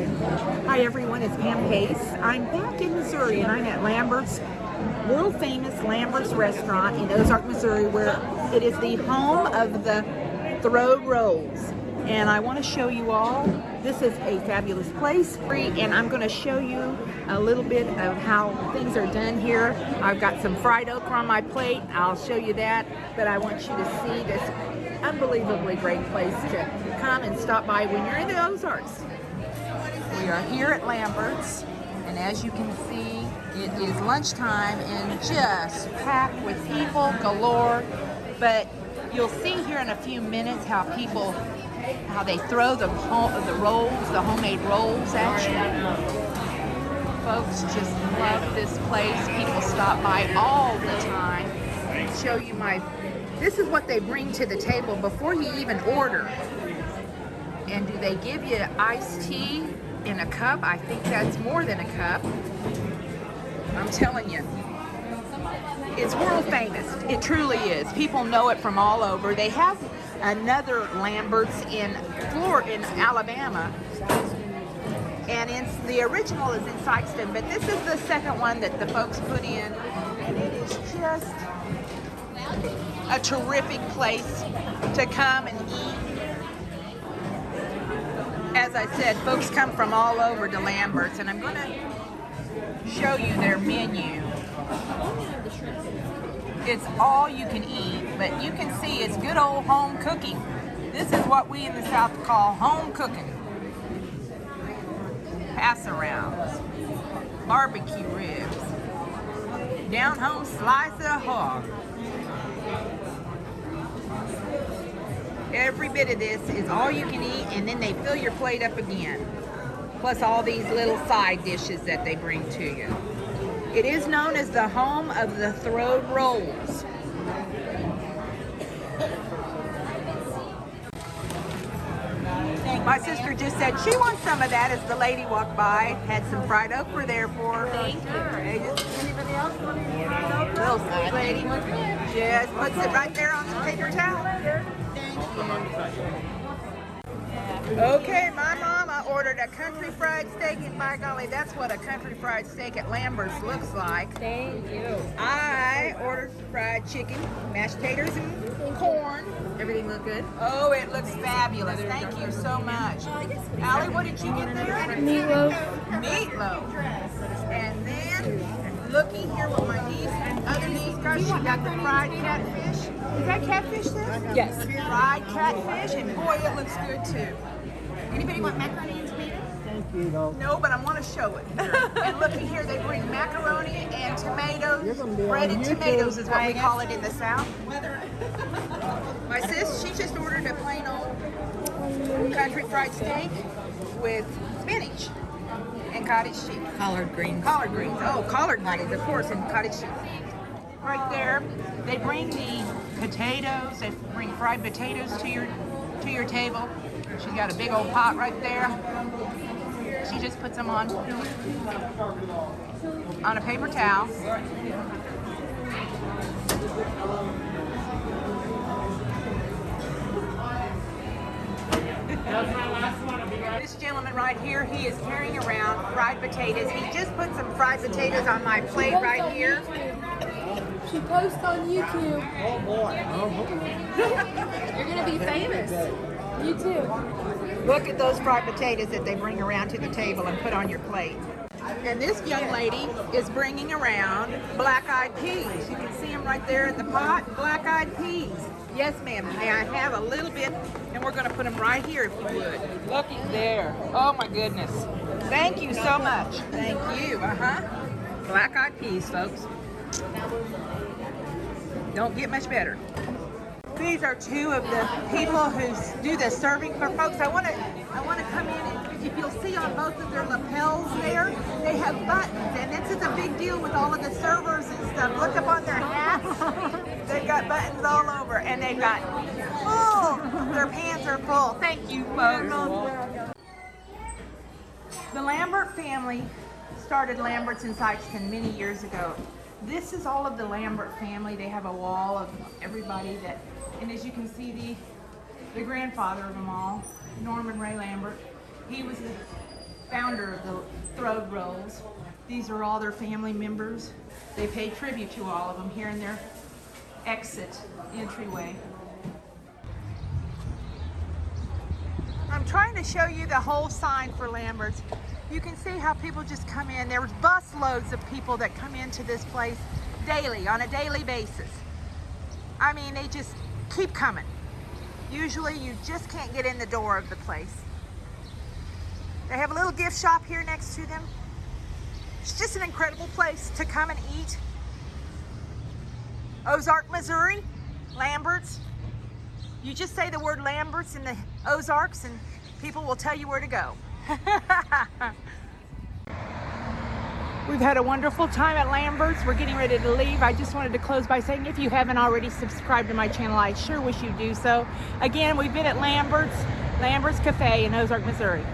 Hi everyone, it's Pam Pace. I'm back in Missouri and I'm at Lambert's, world famous Lambert's restaurant in Ozark, Missouri where it is the home of the Throw Rolls. And I want to show you all, this is a fabulous place free, and I'm going to show you a little bit of how things are done here. I've got some fried okra on my plate, I'll show you that, but I want you to see this unbelievably great place to come and stop by when you're in the Ozarks. We are here at Lambert's, and as you can see, it is lunchtime and just packed with people galore. But you'll see here in a few minutes how people, how they throw the the rolls, the homemade rolls at you. Folks just love this place. People stop by all the time. Show you my, this is what they bring to the table before you even order. And do they give you iced tea in a cup. I think that's more than a cup. I'm telling you. It's world famous. It truly is. People know it from all over. They have another Lambert's in Florida, in Alabama. And it's, the original is in Sikeston, but this is the second one that the folks put in. And it is just a terrific place to come and eat as I said, folks come from all over to Lambert's, and I'm going to show you their menu. It's all you can eat, but you can see it's good old home cooking. This is what we in the South call home cooking. Pass arounds, barbecue ribs, down home slice of hog. Every bit of this is all you can eat and then they fill your plate up again. Plus all these little side dishes that they bring to you. It is known as the home of the throwed rolls. My sister just said she wants some of that as the lady walked by. Had some fried okra there for her. Thank you. Anybody else want any fried okra? Little sweet lady. Just puts it right there on the paper towel. Okay, my mama ordered a country fried steak, and by golly, that's what a country fried steak at Lambert's looks like. Thank you. I ordered fried chicken, mashed potatoes, and corn. Everything look good? Oh, it looks fabulous. Thank you so much. Allie, what did you get there? Meatloaf. Meatloaf. And then, looking here with my niece and other niece, gosh, she got the fried catfish. Is that catfish there? Yes. Fried catfish, and boy, it looks good too. Anybody want macaroni and tomatoes? Thank you. No. No, but I want to show it. and looking here, they bring macaroni and tomatoes. Breaded tomatoes is what we call it in the South. My sis, she just ordered a plain old country fried steak with spinach and cottage. Collard greens. Collard greens. Oh, collard greens, of course, and cottage cheese. Right there, they bring the potatoes. They bring fried potatoes to your to your table. She's got a big old pot right there. She just puts them on on a paper towel. This gentleman right here, he is carrying around fried potatoes. He just put some fried potatoes on my plate right here. She posts on YouTube. Oh boy. You're gonna be famous. You too. Look at those fried potatoes that they bring around to the table and put on your plate. And this young lady is bringing around black-eyed peas. You can see them right there in the pot, black-eyed peas. Yes, ma'am. May I have a little bit? And we're going to put them right here if you would. Looky there. Oh, my goodness. Thank you so much. Thank you. Uh-huh. Black-eyed peas, folks. Don't get much better. These are two of the people who do the serving for folks. I want to I want to come in and if you'll see on both of their lapels there, they have buttons and this is a big deal with all of the servers and stuff. Look up on their hats. They've got buttons all over and they've got full. Their pants are full. Thank you, folks. The Lambert family started Lambert's in Sikeston many years ago. This is all of the Lambert family. They have a wall of everybody that, and as you can see, the the grandfather of them all, Norman Ray Lambert, he was the founder of the Throwed Rolls. These are all their family members. They pay tribute to all of them here in their exit entryway. I'm trying to show you the whole sign for Lambert's. You can see how people just come in. There's bus loads of people that come into this place daily, on a daily basis. I mean, they just keep coming. Usually you just can't get in the door of the place. They have a little gift shop here next to them. It's just an incredible place to come and eat. Ozark, Missouri, Lambert's. You just say the word Lambert's in the Ozarks and people will tell you where to go. We've had a wonderful time at Lambert's. We're getting ready to leave. I just wanted to close by saying if you haven't already subscribed to my channel, I sure wish you do so. Again, we've been at Lambert's, Lambert's Cafe in Ozark, Missouri.